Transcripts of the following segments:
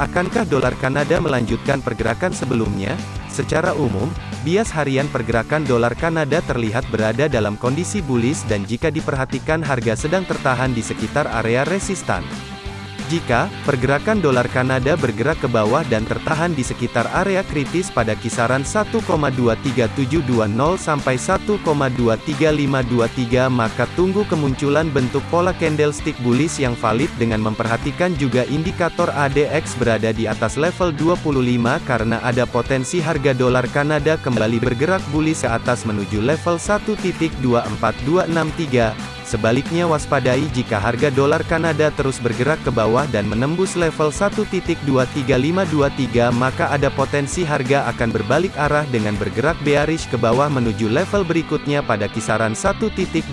Akankah dolar Kanada melanjutkan pergerakan sebelumnya? Secara umum, bias harian pergerakan dolar Kanada terlihat berada dalam kondisi bullish dan jika diperhatikan harga sedang tertahan di sekitar area resistan. Jika pergerakan dolar Kanada bergerak ke bawah dan tertahan di sekitar area kritis pada kisaran 1,23720 sampai 1,23523 maka tunggu kemunculan bentuk pola candlestick bullish yang valid dengan memperhatikan juga indikator ADX berada di atas level 25 karena ada potensi harga dolar Kanada kembali bergerak bullish ke atas menuju level 1.24263 Sebaliknya waspadai jika harga dolar Kanada terus bergerak ke bawah dan menembus level 1.23523 maka ada potensi harga akan berbalik arah dengan bergerak bearish ke bawah menuju level berikutnya pada kisaran 1.23206.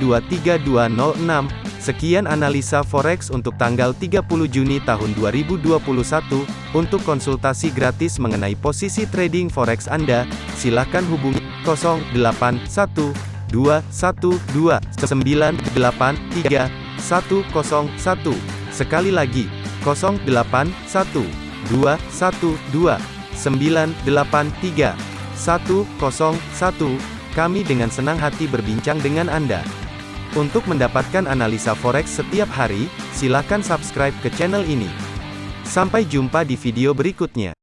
Sekian analisa forex untuk tanggal 30 Juni tahun 2021. Untuk konsultasi gratis mengenai posisi trading forex Anda, silakan hubungi 081 2, 1, 2, 9, 8, 3, 1, 0, 1. Sekali lagi, 0, 8, 1, 2, 1, 2, 9, 8, 3, 1, 0, 1. Kami dengan senang hati berbincang dengan Anda. Untuk mendapatkan analisa forex setiap hari, silakan subscribe ke channel ini. Sampai jumpa di video berikutnya.